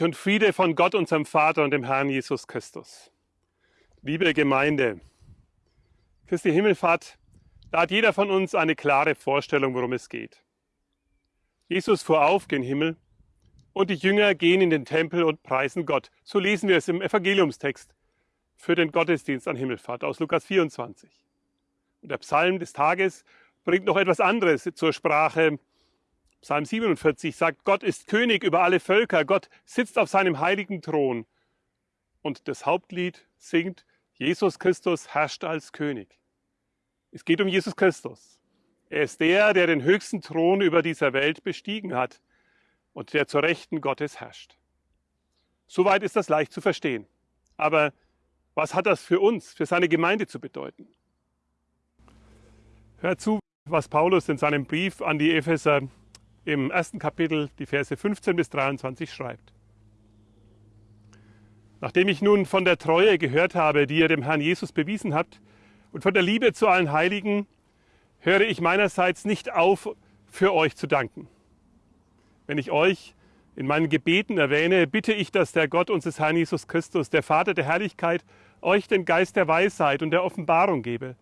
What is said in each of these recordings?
euch und Friede von Gott, unserem Vater und dem Herrn Jesus Christus. Liebe Gemeinde, Christi Himmelfahrt, da hat jeder von uns eine klare Vorstellung, worum es geht. Jesus fuhr auf gen Himmel und die Jünger gehen in den Tempel und preisen Gott. So lesen wir es im Evangeliumstext für den Gottesdienst an Himmelfahrt aus Lukas 24. Und der Psalm des Tages bringt noch etwas anderes zur Sprache. Psalm 47 sagt, Gott ist König über alle Völker, Gott sitzt auf seinem heiligen Thron. Und das Hauptlied singt, Jesus Christus herrscht als König. Es geht um Jesus Christus. Er ist der, der den höchsten Thron über dieser Welt bestiegen hat und der zur Rechten Gottes herrscht. Soweit ist das leicht zu verstehen. Aber was hat das für uns, für seine Gemeinde zu bedeuten? Hört zu, was Paulus in seinem Brief an die Epheser im ersten Kapitel, die Verse 15 bis 23 schreibt. Nachdem ich nun von der Treue gehört habe, die ihr dem Herrn Jesus bewiesen habt, und von der Liebe zu allen Heiligen, höre ich meinerseits nicht auf, für euch zu danken. Wenn ich euch in meinen Gebeten erwähne, bitte ich, dass der Gott unseres Herrn Jesus Christus, der Vater der Herrlichkeit, euch den Geist der Weisheit und der Offenbarung gebe,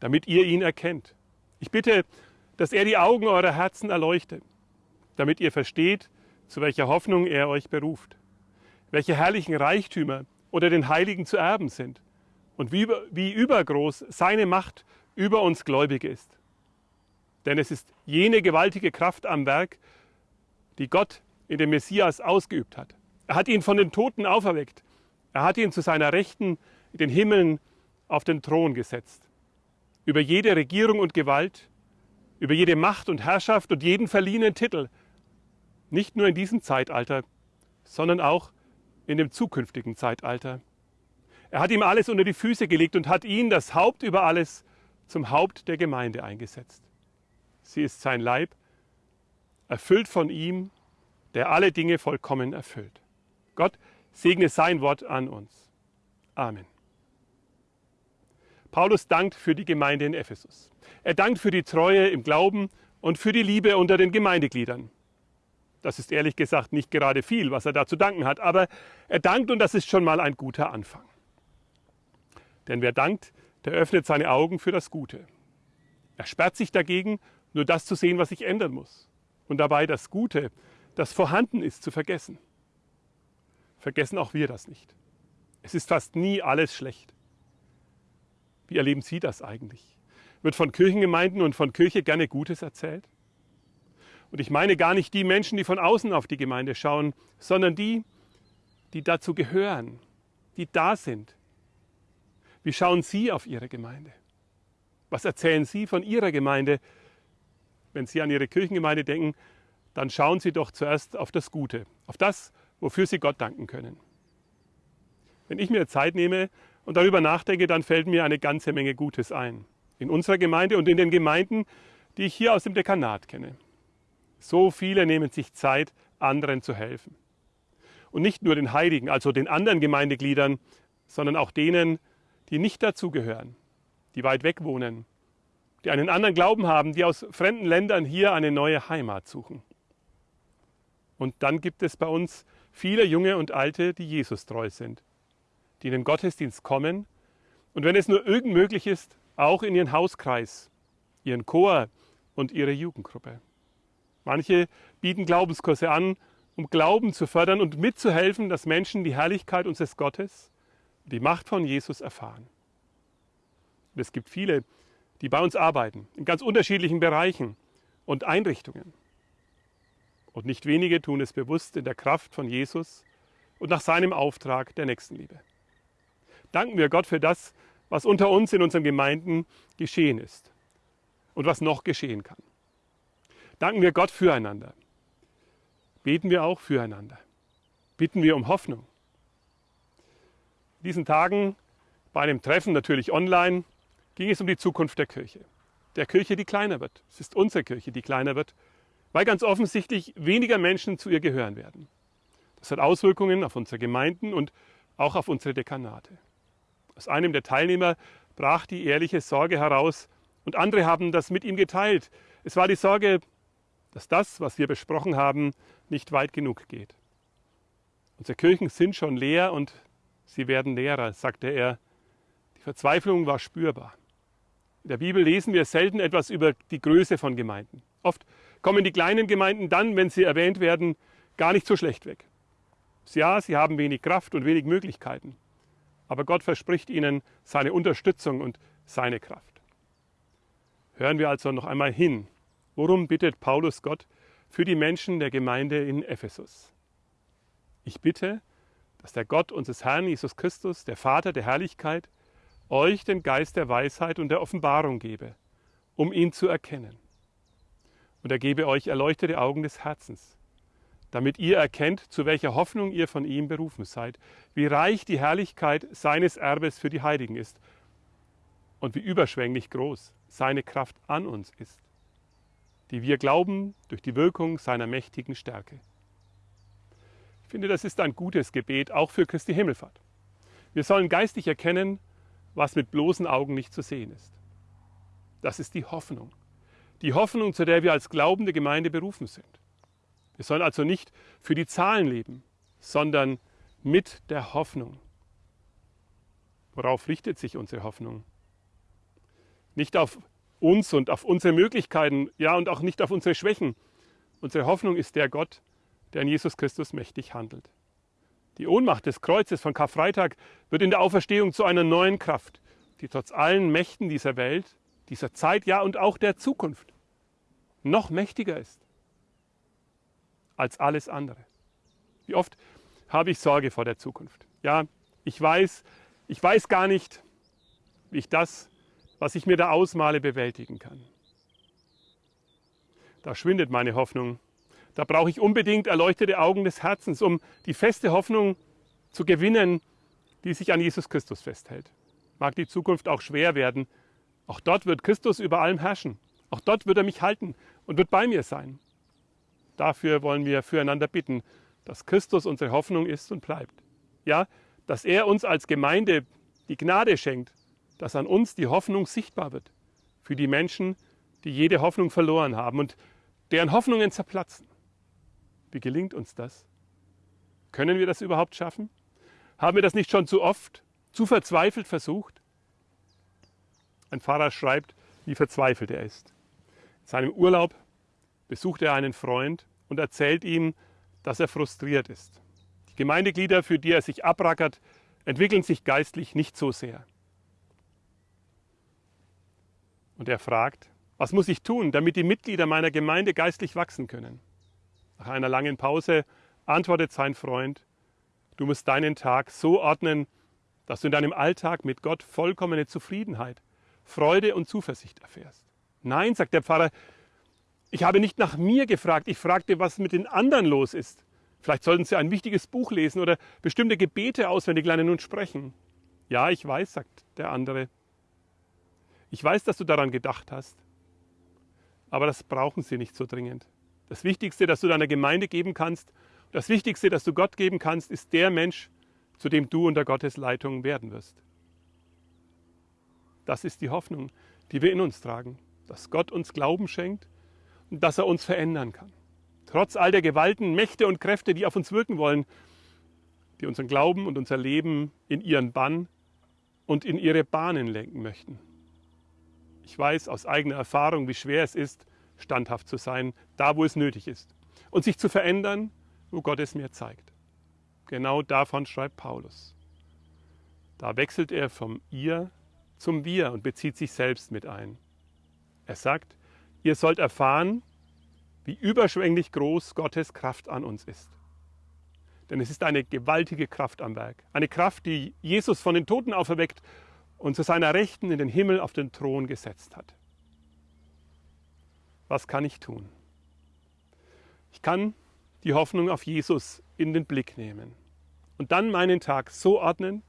damit ihr ihn erkennt. Ich bitte, dass er die Augen eurer Herzen erleuchte, damit ihr versteht, zu welcher Hoffnung er euch beruft, welche herrlichen Reichtümer unter den Heiligen zu erben sind und wie, wie übergroß seine Macht über uns Gläubige ist. Denn es ist jene gewaltige Kraft am Werk, die Gott in dem Messias ausgeübt hat. Er hat ihn von den Toten auferweckt. Er hat ihn zu seiner Rechten in den Himmeln auf den Thron gesetzt über jede Regierung und Gewalt, über jede Macht und Herrschaft und jeden verliehenen Titel, nicht nur in diesem Zeitalter, sondern auch in dem zukünftigen Zeitalter. Er hat ihm alles unter die Füße gelegt und hat ihn, das Haupt über alles, zum Haupt der Gemeinde eingesetzt. Sie ist sein Leib, erfüllt von ihm, der alle Dinge vollkommen erfüllt. Gott segne sein Wort an uns. Amen. Paulus dankt für die Gemeinde in Ephesus. Er dankt für die Treue im Glauben und für die Liebe unter den Gemeindegliedern. Das ist ehrlich gesagt nicht gerade viel, was er da zu danken hat, aber er dankt und das ist schon mal ein guter Anfang. Denn wer dankt, der öffnet seine Augen für das Gute. Er sperrt sich dagegen, nur das zu sehen, was sich ändern muss. Und dabei das Gute, das vorhanden ist, zu vergessen. Vergessen auch wir das nicht. Es ist fast nie alles schlecht. Wie erleben Sie das eigentlich? Wird von Kirchengemeinden und von Kirche gerne Gutes erzählt? Und ich meine gar nicht die Menschen, die von außen auf die Gemeinde schauen, sondern die, die dazu gehören, die da sind. Wie schauen Sie auf Ihre Gemeinde? Was erzählen Sie von Ihrer Gemeinde? Wenn Sie an Ihre Kirchengemeinde denken, dann schauen Sie doch zuerst auf das Gute, auf das, wofür Sie Gott danken können. Wenn ich mir Zeit nehme, und darüber nachdenke, dann fällt mir eine ganze Menge Gutes ein. In unserer Gemeinde und in den Gemeinden, die ich hier aus dem Dekanat kenne. So viele nehmen sich Zeit, anderen zu helfen. Und nicht nur den Heiligen, also den anderen Gemeindegliedern, sondern auch denen, die nicht dazugehören, die weit weg wohnen, die einen anderen Glauben haben, die aus fremden Ländern hier eine neue Heimat suchen. Und dann gibt es bei uns viele junge und alte, die Jesus treu sind die in den Gottesdienst kommen und wenn es nur irgend möglich ist, auch in ihren Hauskreis, ihren Chor und ihre Jugendgruppe. Manche bieten Glaubenskurse an, um Glauben zu fördern und mitzuhelfen, dass Menschen die Herrlichkeit unseres Gottes und die Macht von Jesus erfahren. Und es gibt viele, die bei uns arbeiten, in ganz unterschiedlichen Bereichen und Einrichtungen. Und nicht wenige tun es bewusst in der Kraft von Jesus und nach seinem Auftrag der Nächstenliebe danken wir Gott für das, was unter uns in unseren Gemeinden geschehen ist und was noch geschehen kann. Danken wir Gott füreinander. Beten wir auch füreinander. Bitten wir um Hoffnung. In diesen Tagen, bei einem Treffen natürlich online, ging es um die Zukunft der Kirche. Der Kirche, die kleiner wird. Es ist unsere Kirche, die kleiner wird, weil ganz offensichtlich weniger Menschen zu ihr gehören werden. Das hat Auswirkungen auf unsere Gemeinden und auch auf unsere Dekanate. Aus einem der Teilnehmer brach die ehrliche Sorge heraus und andere haben das mit ihm geteilt. Es war die Sorge, dass das, was wir besprochen haben, nicht weit genug geht. Unsere Kirchen sind schon leer und sie werden leerer, sagte er. Die Verzweiflung war spürbar. In der Bibel lesen wir selten etwas über die Größe von Gemeinden. Oft kommen die kleinen Gemeinden dann, wenn sie erwähnt werden, gar nicht so schlecht weg. Ja, sie haben wenig Kraft und wenig Möglichkeiten, aber Gott verspricht ihnen seine Unterstützung und seine Kraft. Hören wir also noch einmal hin. Worum bittet Paulus Gott für die Menschen der Gemeinde in Ephesus? Ich bitte, dass der Gott unseres Herrn Jesus Christus, der Vater der Herrlichkeit, euch den Geist der Weisheit und der Offenbarung gebe, um ihn zu erkennen. Und er gebe euch erleuchtete Augen des Herzens, damit ihr erkennt, zu welcher Hoffnung ihr von ihm berufen seid, wie reich die Herrlichkeit seines Erbes für die Heiligen ist und wie überschwänglich groß seine Kraft an uns ist, die wir glauben durch die Wirkung seiner mächtigen Stärke. Ich finde, das ist ein gutes Gebet, auch für Christi Himmelfahrt. Wir sollen geistig erkennen, was mit bloßen Augen nicht zu sehen ist. Das ist die Hoffnung. Die Hoffnung, zu der wir als glaubende Gemeinde berufen sind. Wir sollen also nicht für die Zahlen leben, sondern mit der Hoffnung. Worauf richtet sich unsere Hoffnung? Nicht auf uns und auf unsere Möglichkeiten, ja, und auch nicht auf unsere Schwächen. Unsere Hoffnung ist der Gott, der in Jesus Christus mächtig handelt. Die Ohnmacht des Kreuzes von Karfreitag wird in der Auferstehung zu einer neuen Kraft, die trotz allen Mächten dieser Welt, dieser Zeit, ja und auch der Zukunft noch mächtiger ist als alles andere. Wie oft habe ich Sorge vor der Zukunft? Ja, ich weiß, ich weiß gar nicht, wie ich das, was ich mir da ausmale, bewältigen kann. Da schwindet meine Hoffnung da brauche ich unbedingt erleuchtete Augen des Herzens, um die feste Hoffnung zu gewinnen, die sich an Jesus Christus festhält. Mag die Zukunft auch schwer werden, auch dort wird Christus über allem herrschen. Auch dort wird er mich halten und wird bei mir sein. Dafür wollen wir füreinander bitten, dass Christus unsere Hoffnung ist und bleibt. Ja, dass er uns als Gemeinde die Gnade schenkt, dass an uns die Hoffnung sichtbar wird für die Menschen, die jede Hoffnung verloren haben und deren Hoffnungen zerplatzen. Wie gelingt uns das? Können wir das überhaupt schaffen? Haben wir das nicht schon zu oft, zu verzweifelt versucht? Ein Pfarrer schreibt, wie verzweifelt er ist. In seinem Urlaub besucht er einen Freund und erzählt ihm, dass er frustriert ist. Die Gemeindeglieder, für die er sich abrackert, entwickeln sich geistlich nicht so sehr. Und er fragt, was muss ich tun, damit die Mitglieder meiner Gemeinde geistlich wachsen können? Nach einer langen Pause antwortet sein Freund, du musst deinen Tag so ordnen, dass du in deinem Alltag mit Gott vollkommene Zufriedenheit, Freude und Zuversicht erfährst. Nein, sagt der Pfarrer, ich habe nicht nach mir gefragt, ich fragte, was mit den anderen los ist. Vielleicht sollten sie ein wichtiges Buch lesen oder bestimmte Gebete auswendig lernen und sprechen. Ja, ich weiß, sagt der andere. Ich weiß, dass du daran gedacht hast. Aber das brauchen sie nicht so dringend. Das Wichtigste, das du deiner Gemeinde geben kannst, das Wichtigste, das du Gott geben kannst, ist der Mensch, zu dem du unter Gottes Leitung werden wirst. Das ist die Hoffnung, die wir in uns tragen, dass Gott uns Glauben schenkt dass er uns verändern kann. Trotz all der Gewalten, Mächte und Kräfte, die auf uns wirken wollen, die unseren Glauben und unser Leben in ihren Bann und in ihre Bahnen lenken möchten. Ich weiß aus eigener Erfahrung, wie schwer es ist, standhaft zu sein, da wo es nötig ist. Und sich zu verändern, wo Gott es mir zeigt. Genau davon schreibt Paulus. Da wechselt er vom Ihr zum Wir und bezieht sich selbst mit ein. Er sagt, ihr sollt erfahren, wie überschwänglich groß Gottes Kraft an uns ist. Denn es ist eine gewaltige Kraft am Werk. Eine Kraft, die Jesus von den Toten auferweckt und zu seiner Rechten in den Himmel auf den Thron gesetzt hat was kann ich tun? Ich kann die Hoffnung auf Jesus in den Blick nehmen und dann meinen Tag so ordnen,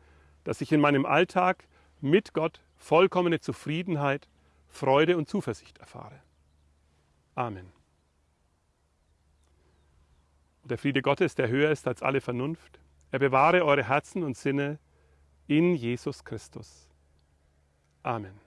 dass ich in meinem Alltag mit Gott vollkommene Zufriedenheit, Freude und Zuversicht erfahre. Amen. Und der Friede Gottes, der höher ist als alle Vernunft, er bewahre eure Herzen und Sinne in Jesus Christus. Amen.